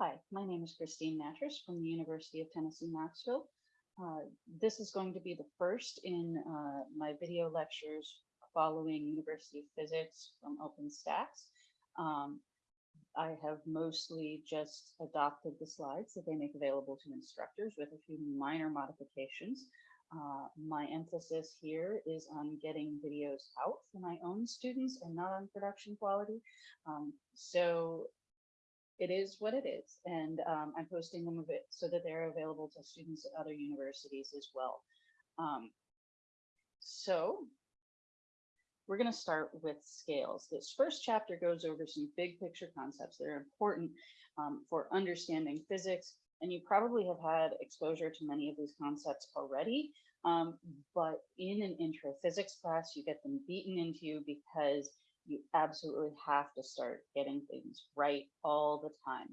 Hi, my name is Christine Natras from the University of Tennessee, Knoxville. Uh, This is going to be the first in uh, my video lectures following University of Physics from OpenStax. Um, I have mostly just adopted the slides that they make available to instructors with a few minor modifications. Uh, My emphasis here is on getting videos out for my own students and not on production quality. Um, So it is what it is, and um, I'm posting them a bit so that they're available to students at other universities as well. Um, so we're going to start with scales. This first chapter goes over some big picture concepts that are important um, for understanding physics, and you probably have had exposure to many of these concepts already. Um, but in an intro physics class, you get them beaten into you because you absolutely have to start getting things right all the time.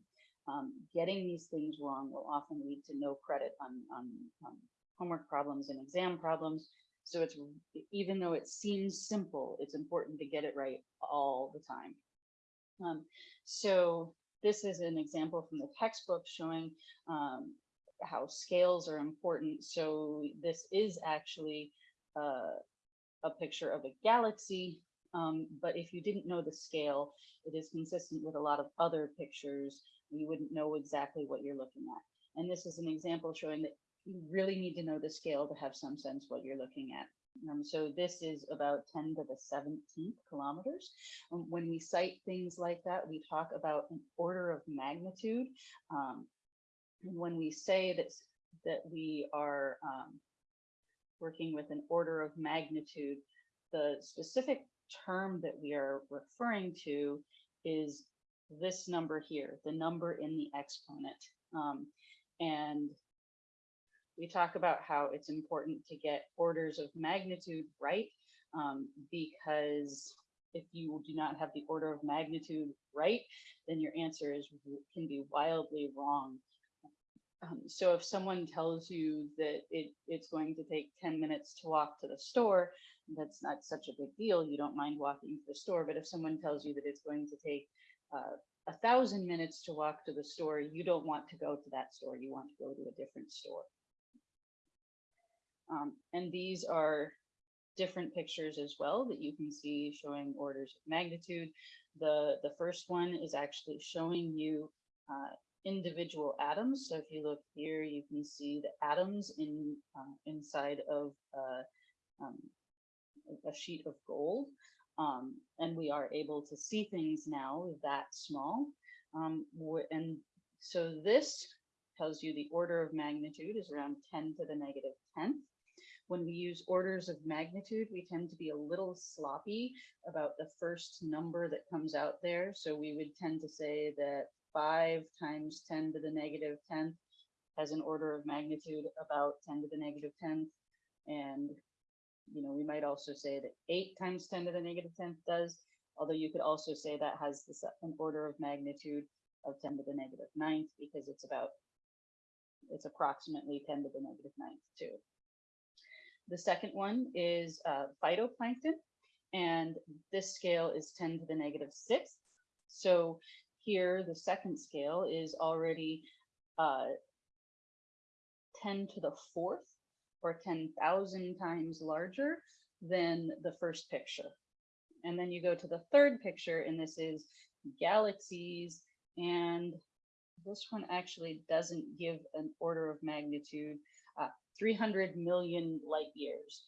Um, getting these things wrong will often lead to no credit on, on, on homework problems and exam problems. So it's even though it seems simple, it's important to get it right all the time. Um, so this is an example from the textbook showing um, how scales are important. So this is actually uh, a picture of a galaxy um, but if you didn't know the scale, it is consistent with a lot of other pictures. You wouldn't know exactly what you're looking at. And this is an example showing that you really need to know the scale to have some sense what you're looking at. Um, so this is about 10 to the 17th kilometers. Um, when we cite things like that, we talk about an order of magnitude. Um, and when we say that, that we are um, working with an order of magnitude, the specific term that we are referring to is this number here, the number in the exponent. Um, and we talk about how it's important to get orders of magnitude right, um, because if you do not have the order of magnitude right, then your answer is can be wildly wrong. Um, so if someone tells you that it, it's going to take 10 minutes to walk to the store, that's not such a big deal. You don't mind walking to the store. But if someone tells you that it's going to take uh, a thousand minutes to walk to the store, you don't want to go to that store. You want to go to a different store. Um, and these are different pictures as well that you can see showing orders of magnitude. The, the first one is actually showing you uh, individual atoms. So if you look here, you can see the atoms in uh, inside of uh, um, a sheet of gold. Um, and we are able to see things now that small. Um, and so this tells you the order of magnitude is around 10 to the negative 10th. When we use orders of magnitude, we tend to be a little sloppy about the first number that comes out there. So we would tend to say that 5 times 10 to the negative 10th has an order of magnitude about 10 to the negative 10th. And you know, we might also say that eight times 10 to the negative 10th does, although you could also say that has this, an order of magnitude of 10 to the negative ninth because it's about, it's approximately 10 to the negative ninth too. The second one is uh, phytoplankton, and this scale is 10 to the negative sixth. So here, the second scale is already uh, 10 to the fourth or 10,000 times larger than the first picture. And then you go to the third picture, and this is galaxies. And this one actually doesn't give an order of magnitude, uh, 300 million light years.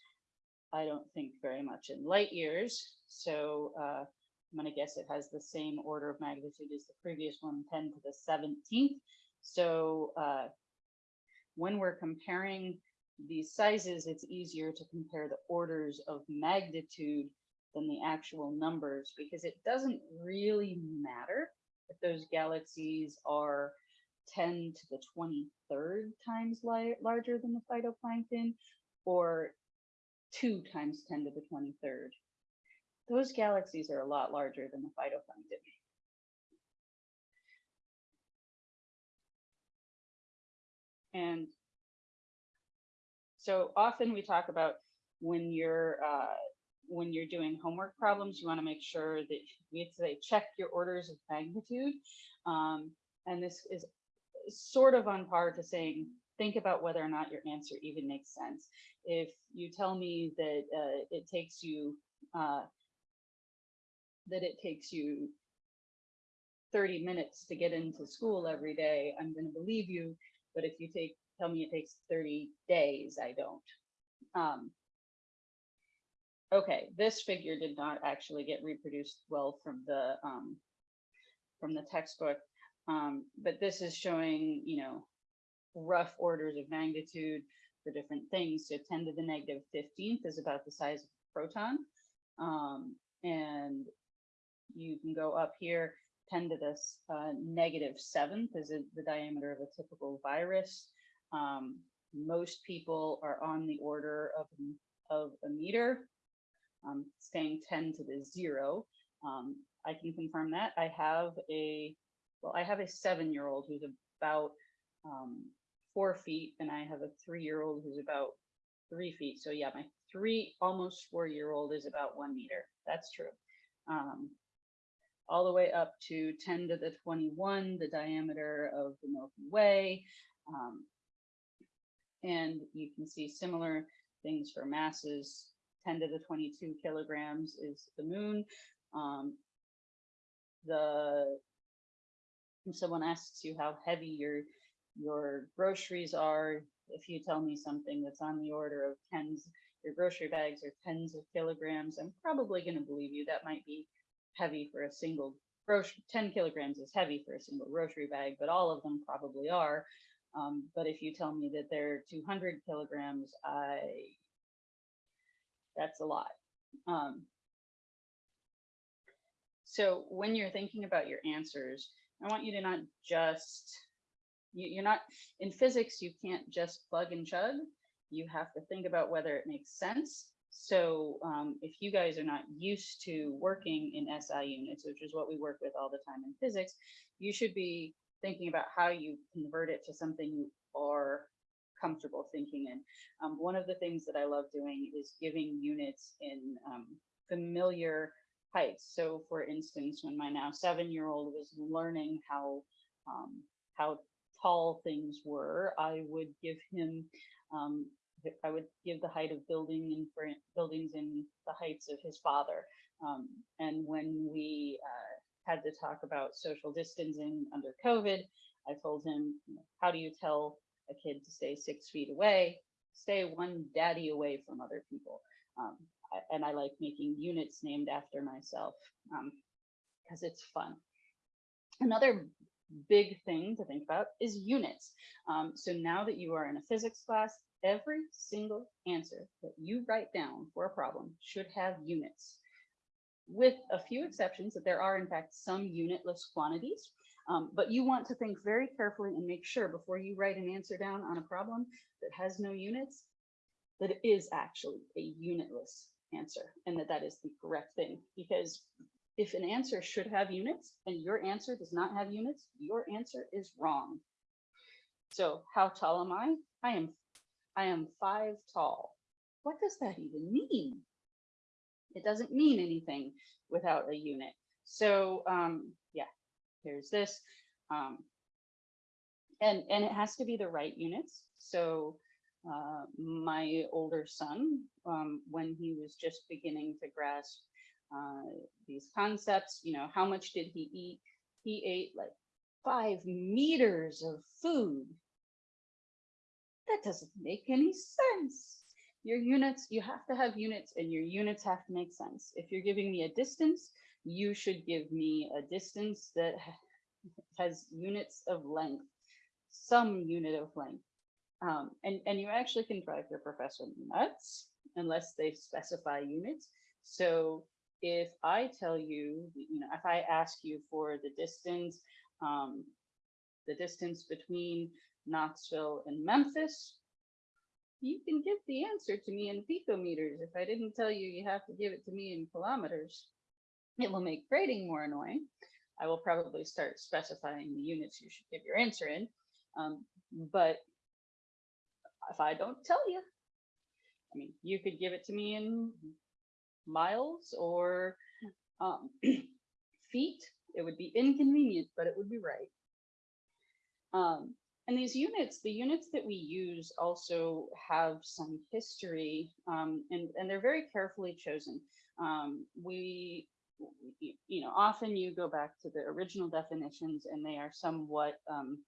I don't think very much in light years. So uh, I'm to guess it has the same order of magnitude as the previous one, 10 to the 17th. So uh, when we're comparing these sizes, it's easier to compare the orders of magnitude than the actual numbers because it doesn't really matter if those galaxies are 10 to the 23rd times larger than the phytoplankton or 2 times 10 to the 23rd. Those galaxies are a lot larger than the phytoplankton. And so often we talk about when you're uh, when you're doing homework problems, you want to make sure that we say check your orders of magnitude. Um, and this is sort of on par to saying, think about whether or not your answer even makes sense. If you tell me that uh, it takes you, uh, that it takes you 30 minutes to get into school every day, I'm going to believe you. But if you take, tell me it takes 30 days, I don't. Um, okay, this figure did not actually get reproduced well from the um, from the textbook, um, but this is showing, you know, rough orders of magnitude for different things. So 10 to the negative 15th is about the size of a proton. Um, and you can go up here, 10 to the uh, negative seventh is the diameter of a typical virus. Um, most people are on the order of, of a meter, um, staying 10 to the zero. Um, I can confirm that. I have a, well, I have a seven-year-old who's about um, four feet, and I have a three-year-old who's about three feet. So yeah, my three, almost four-year-old is about one meter. That's true. All the way up to 10 to the 21, the diameter of the Milky Way. Um, and you can see similar things for masses. 10 to the 22 kilograms is the moon. Um, the someone asks you how heavy your your groceries are, if you tell me something that's on the order of tens, your grocery bags are tens of kilograms, I'm probably going to believe you. That might be heavy for a single grocery. 10 kilograms is heavy for a single grocery bag, but all of them probably are. Um, but if you tell me that they're 200 kilograms, I that's a lot. Um, so when you're thinking about your answers, I want you to not just, you, you're not, in physics, you can't just plug and chug. You have to think about whether it makes sense. So um, if you guys are not used to working in SI units, which is what we work with all the time in physics, you should be thinking about how you convert it to something you are comfortable thinking in. Um, one of the things that I love doing is giving units in um, familiar heights. So for instance, when my now seven-year-old was learning how um, how tall things were, I would give him um, I would give the height of building in buildings in the heights of his father. Um, and when we uh, had to talk about social distancing under COVID, I told him, how do you tell a kid to stay six feet away? Stay one daddy away from other people. Um, and I like making units named after myself because um, it's fun. Another big thing to think about is units. Um, so now that you are in a physics class, every single answer that you write down for a problem should have units. With a few exceptions that there are in fact some unitless quantities, um, but you want to think very carefully and make sure before you write an answer down on a problem that has no units, that it is actually a unitless answer and that that is the correct thing. Because if an answer should have units and your answer does not have units, your answer is wrong. So how tall am I? I am I am five tall. What does that even mean? It doesn't mean anything without a unit. So um, yeah, here's this. Um, and, and it has to be the right units. So uh, my older son, um, when he was just beginning to grasp uh, these concepts, you know, how much did he eat? He ate like five meters of food. That doesn't make any sense. Your units, you have to have units and your units have to make sense. If you're giving me a distance, you should give me a distance that has units of length, some unit of length. Um, and, and you actually can drive your professor nuts unless they specify units. So if I tell you, you know, if I ask you for the distance, um, the distance between Knoxville and Memphis, you can give the answer to me in picometers. If I didn't tell you you have to give it to me in kilometers, it will make grading more annoying. I will probably start specifying the units you should give your answer in. Um, but if I don't tell you, I mean, you could give it to me in miles or um, feet. It would be inconvenient, but it would be right. Um, and these units, the units that we use also have some history um, and, and they're very carefully chosen. Um, we, you know, often you go back to the original definitions and they are somewhat um,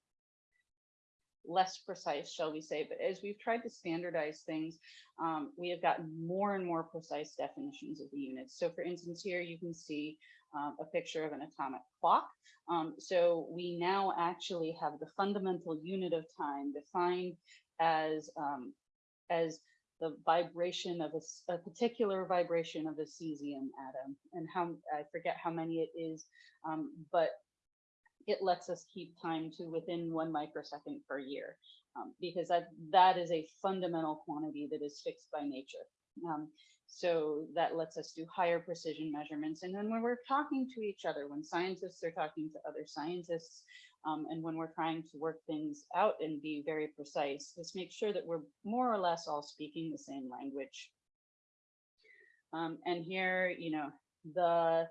less precise, shall we say, but as we've tried to standardize things, um, we have gotten more and more precise definitions of the units. So for instance, here you can see um, a picture of an atomic clock. Um, so we now actually have the fundamental unit of time defined as, um, as the vibration of a particular vibration of a cesium atom and how, I forget how many it is, um, but it lets us keep time to within one microsecond per year. um, because that, that is a fundamental quantity that is fixed by nature. Um, so that lets us do higher precision measurements. And then when we're talking to each other, when scientists are talking to other scientists, um, and when we're trying to work things out and be very precise, let's make sure that we're more or less all speaking the same language. Um, and here, you know, the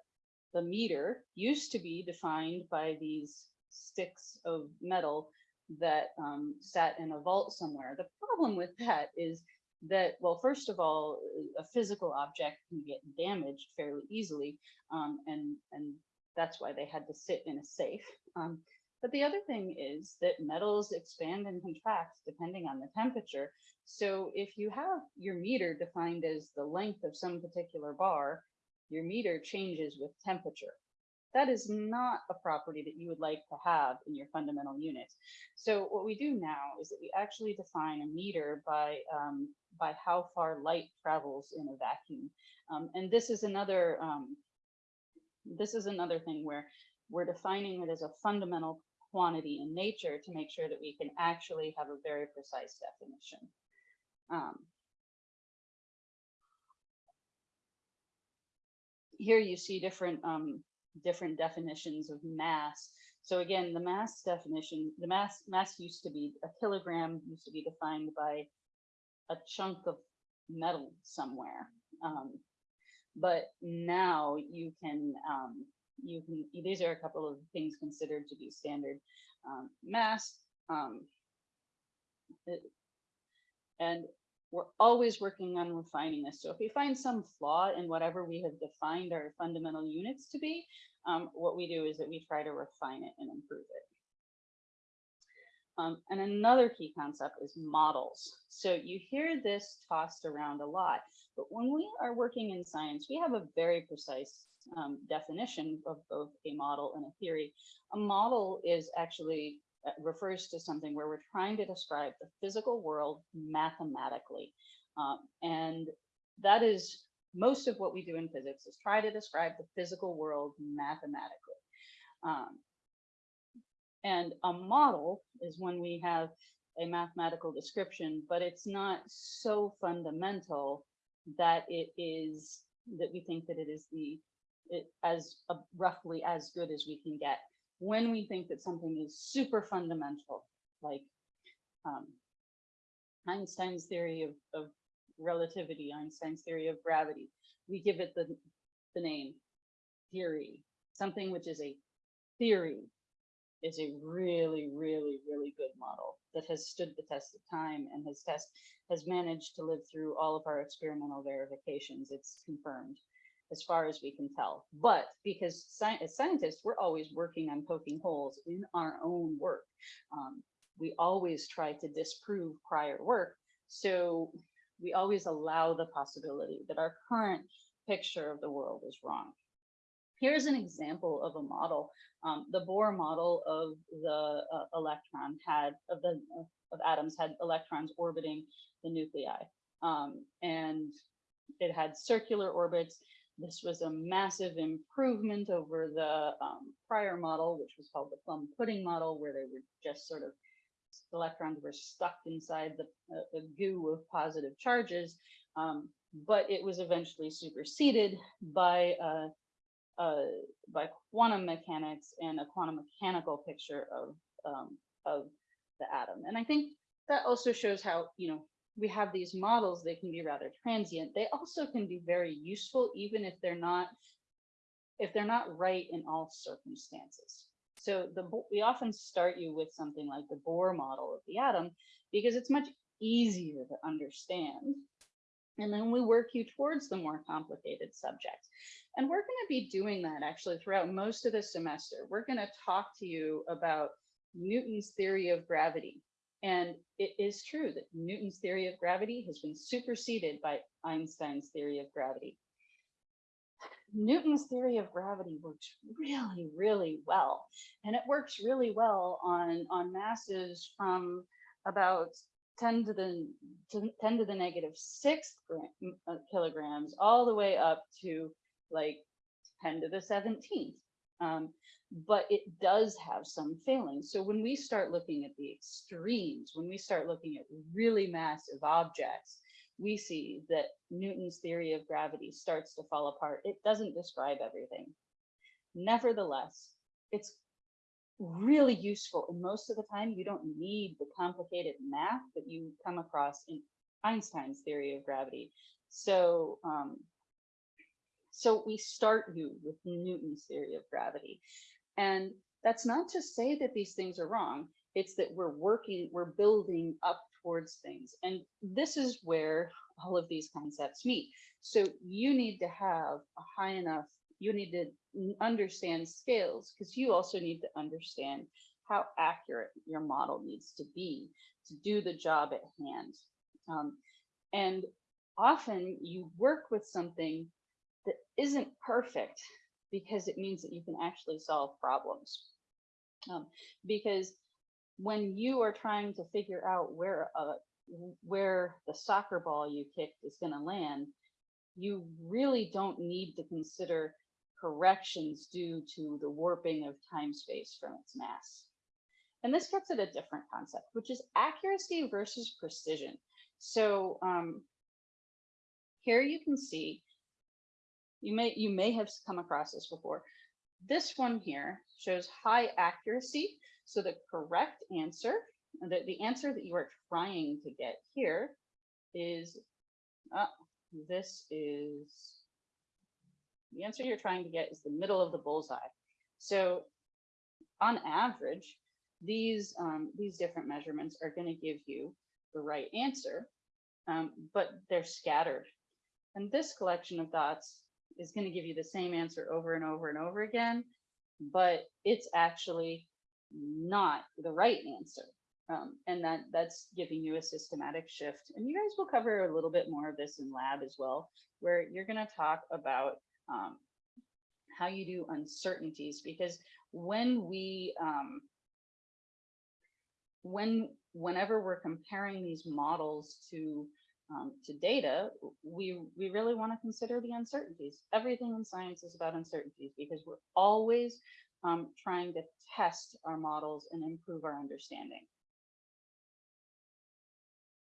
the meter used to be defined by these sticks of metal that um, sat in a vault somewhere. The problem with that is that, well, first of all, a physical object can get damaged fairly easily, um, and and that's why they had to sit in a safe. Um, but the other thing is that metals expand and contract depending on the temperature. So if you have your meter defined as the length of some particular bar, your meter changes with temperature. That is not a property that you would like to have in your fundamental unit. So what we do now is that we actually define a meter by, um, by how far light travels in a vacuum. Um, and this is another, um, this is another thing where we're defining it as a fundamental quantity in nature to make sure that we can actually have a very precise definition. Um, here you see different um, different definitions of mass. So again, the mass definition, the mass mass used to be a kilogram used to be defined by a chunk of metal somewhere. Um, but now you can um, you can these are a couple of things considered to be standard um, mass. Um, it- and we're always working on refining this. So if we find some flaw in whatever we have defined our fundamental units to be, um, what we do is that we try to refine it and improve it. Um, and another key concept is models. So you hear this tossed around a lot, but when we are working in science, we have a very precise um, definition of both a model and a theory. A model is actually refers to something where we're trying to describe the physical world mathematically. Um, and that is most of what we do in physics is try to describe the physical world mathematically. Um, and a model is when we have a mathematical description, but it's not so fundamental that it is that we think that it is the it as uh, roughly as good as we can get when we think that something is super fundamental, like um, Einstein's theory of, of relativity, Einstein's theory of gravity, we give it the, the name theory. Something which is a theory is a really, really, really good model that has stood the test of time and has test has managed to live through all of our experimental verifications. It's confirmed as far as we can tell. But because sci- as scientists, we're always working on poking holes in our own work. Um, we always try to disprove prior work. So we always allow the possibility that our current picture of the world is wrong. Here's an example of a model. Um, the Bohr model of the uh, electron had, of the of atoms had electrons orbiting the nuclei. Um, and it had circular orbits this was a massive improvement over the um, prior model, which was called the plum pudding model, where they were just sort of electrons were stuck inside the, uh, the goo of positive charges. Um, but it was eventually superseded by uh, uh, by quantum mechanics and a quantum mechanical picture of um, of the atom. And I think that also shows how you know we have these models, they can be rather transient. They also can be very useful, even if they're not, if they're not right in all circumstances. So the we often start you with something like the Bohr model of the atom because it's much easier to understand. And then we work you towards the more complicated subjects. And we're going to be doing that actually throughout most of the semester. We're going to talk to you about Newton's theory of gravity. And it is true that Newton's theory of gravity has been superseded by Einstein's theory of gravity. Newton's theory of gravity works really, really well. And it works really well on, on masses from about 10 to the to 10 to the negative sixth gram, uh, kilograms all the way up to like 10 to the 17th. Um, but it does have some failings. So when we start looking at the extremes, when we start looking at really massive objects, we see that Newton's theory of gravity starts to fall apart. It doesn't describe everything. Nevertheless, it's really useful. And most of the time, you don't need the complicated math that you come across in Einstein's theory of gravity. So, um, so we start you with Newton's theory of gravity. And that's not to say that these things are wrong. It's that we're working, we're building up towards things. And this is where all of these concepts meet. So you need to have a high enough, you need to understand scales because you also need to understand how accurate your model needs to be to do the job at hand. Um, and often you work with something isn't perfect because it means that you can actually solve problems. Um, because when you are trying to figure out where uh, where the soccer ball you kicked is going to land, you really don't need to consider corrections due to the warping of time space from its mass. And this gets at a different concept, which is accuracy versus precision. So um, here you can see, you may, you may have come across this before. This one here shows high accuracy. So the correct answer, the, the answer that you are trying to get here is, uh, this is the answer you're trying to get is the middle of the bullseye. So on average, these, um, these different measurements are going to give you the right answer, um, but they're scattered. And this collection of dots is going to give you the same answer over and over and over again, but it's actually not the right answer. Um, and that that's giving you a systematic shift. And you guys will cover a little bit more of this in lab as well, where you're going to talk about um, how you do uncertainties because when we um, when whenever we're comparing these models to um, to data, we we really want to consider the uncertainties. Everything in science is about uncertainties because we're always um, trying to test our models and improve our understanding.